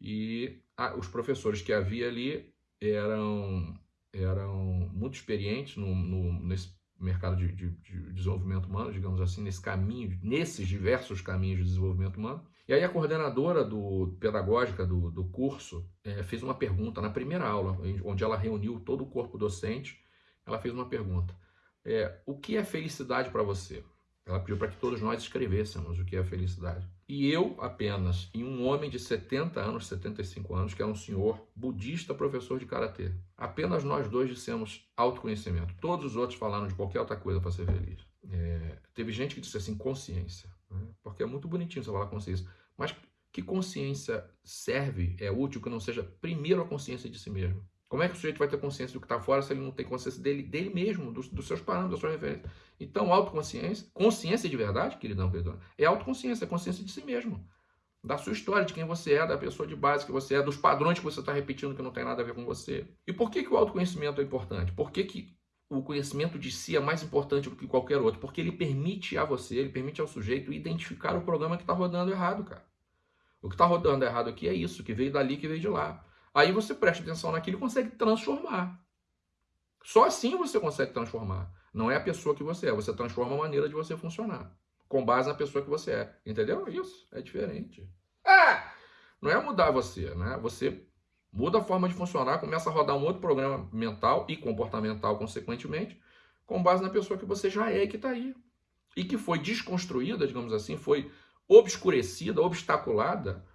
E os professores que havia ali eram, eram muito experientes no, no nesse mercado de, de, de, desenvolvimento humano, digamos assim, nesse caminho, nesses diversos caminhos de desenvolvimento humano. E aí a coordenadora do, pedagógica do, do curso é, fez uma pergunta na primeira aula, onde ela reuniu todo o corpo docente, ela fez uma pergunta. É, o que é felicidade para você? Ela pediu para que todos nós escrevêssemos o que é felicidade. E eu apenas, e um homem de 70 anos, 75 anos, que era um senhor budista, professor de karatê. Apenas nós dois dissemos autoconhecimento. Todos os outros falaram de qualquer outra coisa para ser feliz. É, teve gente que disse assim, consciência. Né? Porque é muito bonitinho você falar consciência. Mas que consciência serve, é útil que não seja primeiro a consciência de si mesmo? Como é que o sujeito vai ter consciência do que está fora se ele não tem consciência dele, dele mesmo, dos, dos seus parâmetros, da sua referência? Então, autoconsciência, consciência de verdade, queridão, queridão, é autoconsciência, é consciência de si mesmo. Da sua história, de quem você é, da pessoa de base que você é, dos padrões que você está repetindo que não tem nada a ver com você. E por que, que o autoconhecimento é importante? Por que, que o conhecimento de si é mais importante do que qualquer outro? Porque ele permite a você, ele permite ao sujeito identificar o programa que está rodando errado, cara. O que está rodando errado aqui é isso, que veio dali, que veio de lá. Aí você presta atenção naquilo e consegue transformar. Só assim você consegue transformar. Não é a pessoa que você é, você transforma a maneira de você funcionar. Com base na pessoa que você é. Entendeu? Isso é diferente. Ah! Não é mudar você, né? Você muda a forma de funcionar, começa a rodar um outro programa mental e comportamental, consequentemente, com base na pessoa que você já é e que está aí. E que foi desconstruída, digamos assim, foi obscurecida, obstaculada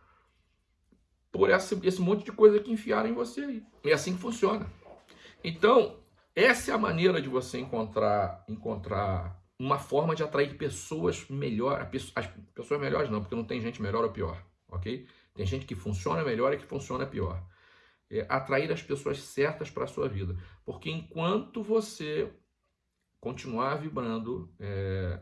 por esse, esse monte de coisa que enfiaram em você aí. É assim que funciona. Então, essa é a maneira de você encontrar, encontrar uma forma de atrair pessoas melhor, as pessoas melhores não, porque não tem gente melhor ou pior, ok? Tem gente que funciona melhor e que funciona pior. É atrair as pessoas certas para a sua vida. Porque enquanto você continuar vibrando é,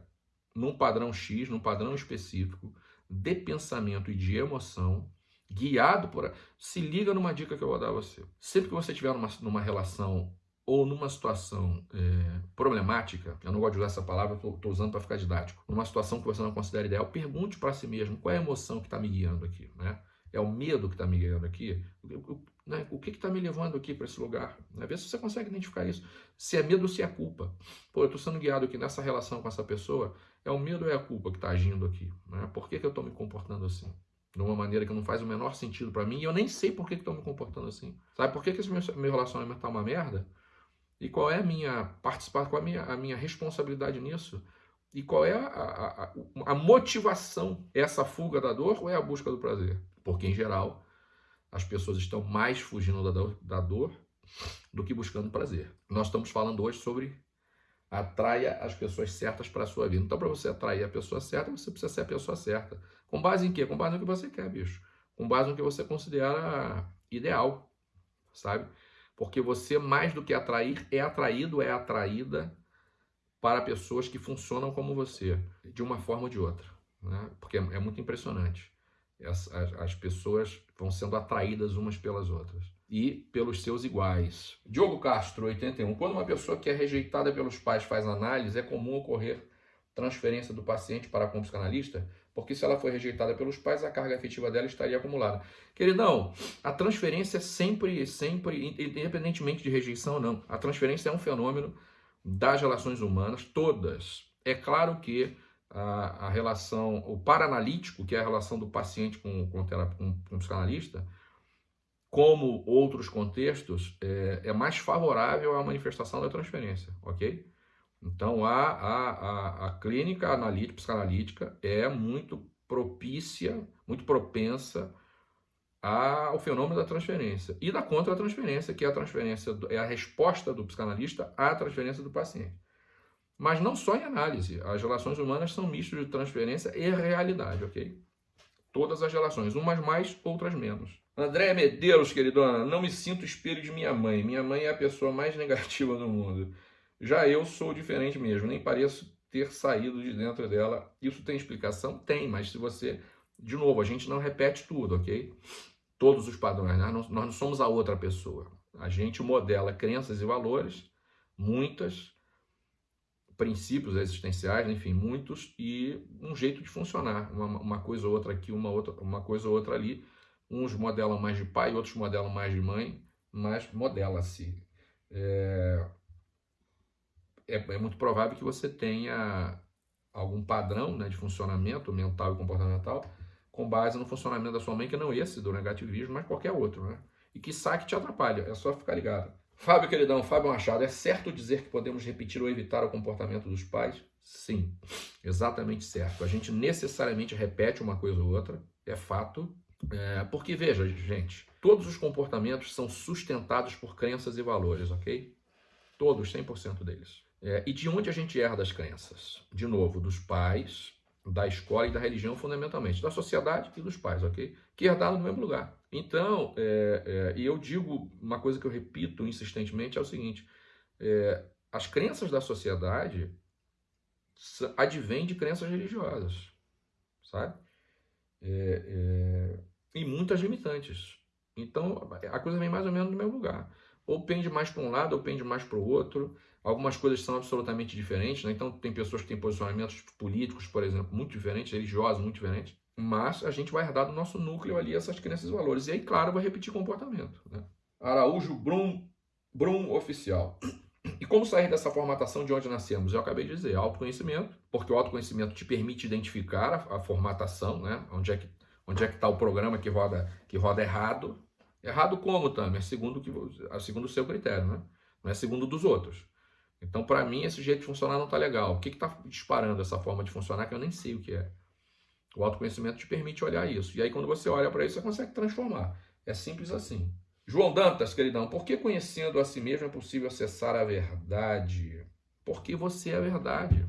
num padrão X, num padrão específico de pensamento e de emoção, guiado por. Se liga numa dica que eu vou dar a você. Sempre que você estiver numa, numa relação ou numa situação é, problemática, eu não gosto de usar essa palavra, estou usando para ficar didático, numa situação que você não considera ideal, pergunte para si mesmo qual é a emoção que está me guiando aqui. Né? É o medo que está me guiando aqui? O, né? o que está me levando aqui para esse lugar? Né? Vê se você consegue identificar isso. Se é medo ou se é culpa. Pô, eu estou sendo guiado aqui nessa relação com essa pessoa, é o medo ou é a culpa que está agindo aqui? Né? Por que, que eu estou me comportando assim? De uma maneira que não faz o menor sentido para mim, e eu nem sei por que estão me comportando assim. Sabe por que, que esse meu, meu relacionamento está uma merda? E qual é a minha participação, qual é a minha, a minha responsabilidade nisso? E qual é a, a, a, motivação? É essa fuga da dor ou é a busca do prazer? Porque, em geral, as pessoas estão mais fugindo da dor, da dor do que buscando prazer. Nós estamos falando hoje sobre atraia as pessoas certas para a sua vida. Então, para você atrair a pessoa certa, você precisa ser a pessoa certa. Com base em quê? Com base no que você quer, bicho. Com base no que você considera ideal, sabe? Porque você, mais do que atrair, é atraído, é atraída para pessoas que funcionam como você, de uma forma ou de outra. Né? Porque é, é muito impressionante. As, as, as pessoas vão sendo atraídas umas pelas outras e pelos seus iguais. Diogo Castro, 81. Quando uma pessoa que é rejeitada pelos pais faz análise, é comum ocorrer transferência do paciente para com o psicanalista? Porque se ela foi rejeitada pelos pais, a carga afetiva dela estaria acumulada. Queridão, a transferência é sempre, sempre, independentemente de rejeição ou não, a transferência é um fenômeno das relações humanas, todas. É claro que a, a relação, o paranalítico, que é a relação do paciente com, com, com, com o psicanalista, como outros contextos, é, é, mais favorável à manifestação da transferência, ok? Então, a, a, a, a clínica analítica, psicanalítica é muito propícia, muito propensa ao fenômeno da transferência e da contra-transferência, que é a transferência, é a resposta do psicanalista à transferência do paciente. Mas não só em análise, as relações humanas são mistos de transferência e realidade, ok? Todas as relações, umas mais, outras menos. André Medeiros, queridona, não me sinto espelho de minha mãe. Minha mãe é a pessoa mais [laughs] negativa do mundo. Já eu sou diferente mesmo, nem pareço ter saído de dentro dela. Isso tem explicação? Tem, mas se você... De novo, a gente não repete tudo, ok? Todos os padrões, né? nós não somos a outra pessoa. A gente modela crenças e valores, muitas, princípios existenciais, enfim, muitos, e um jeito de funcionar. Uma, uma coisa ou outra aqui, uma, outra, uma coisa ou outra ali. Uns modelam mais de pai, outros modelam mais de mãe, mas modela-se. É, é, é muito provável que você tenha algum padrão né, de funcionamento mental e comportamental com base no funcionamento da sua mãe, que não esse do negativismo, mas qualquer outro, né? E que saque te atrapalha, é só ficar ligado. Fábio queridão, Fábio Machado, é certo dizer que podemos repetir ou evitar o comportamento dos pais? Sim, exatamente certo. A gente necessariamente repete uma coisa ou outra, é fato. É, porque, veja, gente, todos os comportamentos são sustentados por crenças e valores, ok? Todos, 100% deles. É, e de onde a gente herda as crenças? De novo, dos pais, da escola e da religião, fundamentalmente, da sociedade e dos pais, ok? Que herdaram no mesmo lugar. Então, é, é, e eu digo uma coisa que eu repito insistentemente: é o seguinte, é, as crenças da sociedade advêm de crenças religiosas, sabe? É, é, e muitas limitantes. Então, a coisa vem mais ou menos no mesmo lugar. Ou pende mais para um lado, ou pende mais para o outro. Algumas coisas são absolutamente diferentes, né? então tem pessoas que têm posicionamentos políticos, por exemplo, muito diferentes, religiosos muito diferentes, mas a gente vai herdar do nosso núcleo ali essas crenças e valores. E aí, claro, vai repetir comportamento. Né? Araújo Brum, Brum Oficial. E como sair dessa formatação de onde nascemos? Eu acabei de dizer, autoconhecimento, porque o autoconhecimento te permite identificar a, a formatação, né? onde é que onde é que está o programa que roda, que roda errado. Errado como, também? Segundo, que, segundo o seu critério, né? não é segundo dos outros. Então, para mim, esse jeito de funcionar não está legal. O que está disparando essa forma de funcionar que eu nem sei o que é? O autoconhecimento te permite olhar isso. E aí, quando você olha para isso, você consegue transformar. É simples assim. João Dantas, queridão, por que conhecendo a si mesmo é possível acessar a verdade? Porque você é a verdade.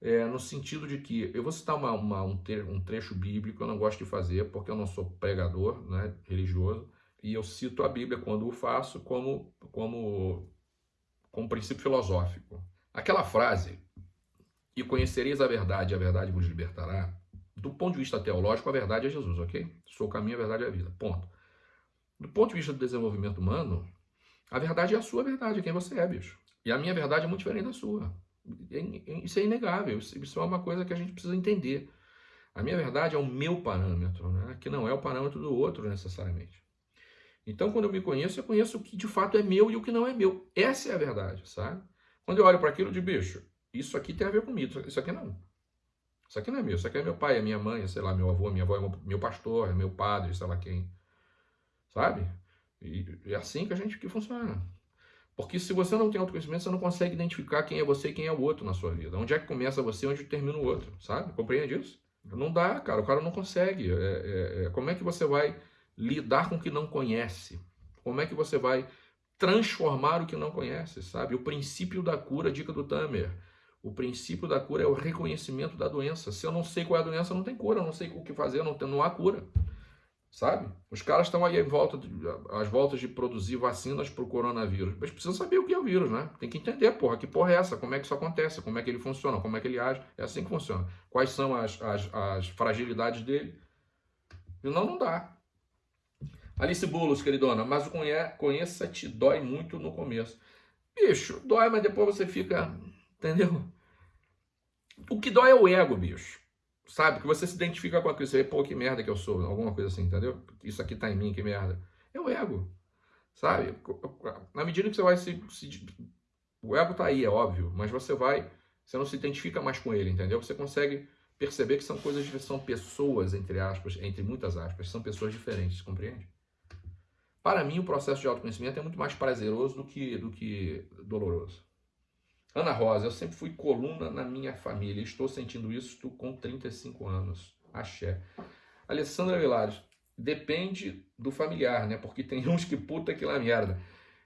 É, no sentido de que, eu vou citar uma, uma, um, um trecho bíblico, eu não gosto de fazer, porque eu não sou pregador né, religioso, e eu cito a Bíblia quando o faço como, como com um princípio filosófico. Aquela frase, e conhecereis a verdade, a verdade vos libertará, do ponto de vista teológico, a verdade é Jesus, ok? Sou o caminho, a verdade é a vida, ponto. Do ponto de vista do desenvolvimento humano, a verdade é a sua verdade, é quem você é, bicho. E a minha verdade é muito diferente da sua. Isso é inegável, isso é uma coisa que a gente precisa entender. A minha verdade é o meu parâmetro, né? que não é o parâmetro do outro necessariamente. Então, quando eu me conheço, eu conheço o que de fato é meu e o que não é meu. Essa é a verdade, sabe? Quando eu olho para aquilo de bicho, isso aqui tem a ver comigo, isso aqui não. Isso aqui não é meu, isso aqui é meu pai, é minha mãe, é, sei lá, meu avô, minha avó, é meu pastor, é meu padre, sei lá quem. Sabe? E é assim que a gente que funciona. Porque se você não tem autoconhecimento, você não consegue identificar quem é você e quem é o outro na sua vida. Onde é que começa você e onde termina o outro, sabe? Compreende isso? Não dá, cara. O cara não consegue. É, é, é, como é que você vai lidar com o que não conhece? Como é que você vai transformar o que não conhece, sabe? O princípio da cura, dica do Tamer. O princípio da cura é o reconhecimento da doença. Se eu não sei qual é a doença, não tem cura, eu não sei o que fazer, não, tem, não há cura. sabe? Os caras estão aí em volta, as voltas de produzir vacinas para o coronavírus. Mas precisam saber o que é o vírus, né? Tem que entender, porra, que porra é essa? Como é que isso acontece? Como é que ele funciona? Como é que ele age? É assim que funciona. Quais são as, as, as fragilidades dele? Não, não dá. Alice Boulos, queridona, mas o conheça te dói muito no começo. Bicho, dói, mas depois você fica, entendeu? O que dói é o ego, bicho. Sabe? Que você se identifica com aquilo. Você vê, pô, que merda que eu sou. Alguma coisa assim, entendeu? Isso aqui tá em mim, que merda. É o ego. Sabe? Na medida que você vai se, se. O ego tá aí, é óbvio. Mas você vai. Você não se identifica mais com ele, entendeu? Você consegue perceber que são coisas, são pessoas, entre aspas, entre muitas aspas, são pessoas diferentes, compreende? Para mim, o processo de autoconhecimento é muito mais prazeroso do que, do que doloroso. Ana Rosa, eu sempre fui coluna na minha família. Estou sentindo isso com 35 anos. Axé. Alessandra Vilares, depende do familiar, né? Porque tem [laughs] uns que puta que lá merda.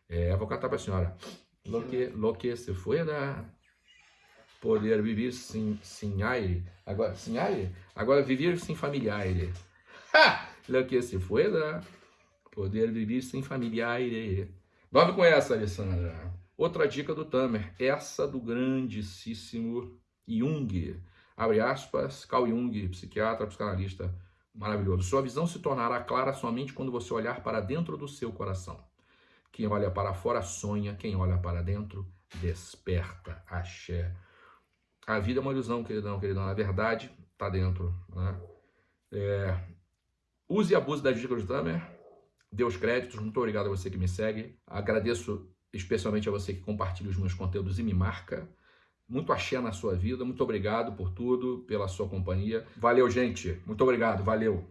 É, vou cantar pra senhora. Lo que, lo que se da poder viver sem, sem aire. Agora, sem aire? Agora, viver sem familiar. Lo que se da poder viver sem familiar. Dorme com essa, Alessandra. Outra dica do Tamer, essa do grandíssimo Jung, abre aspas, Carl Jung, psiquiatra, psicanalista maravilhoso. Sua visão se tornará clara somente quando você olhar para dentro do seu coração. Quem olha para fora sonha, quem olha para dentro desperta. Axé. A vida é uma ilusão, queridão, queridão. A verdade está dentro. Né? É... Use e abuse das dicas do Tamer. Dê os créditos. Muito obrigado a você que me segue. Agradeço especialmente a você que compartilha os meus conteúdos e me marca. Muito axé na sua vida, muito obrigado por tudo, pela sua companhia. Valeu, gente. Muito obrigado, valeu.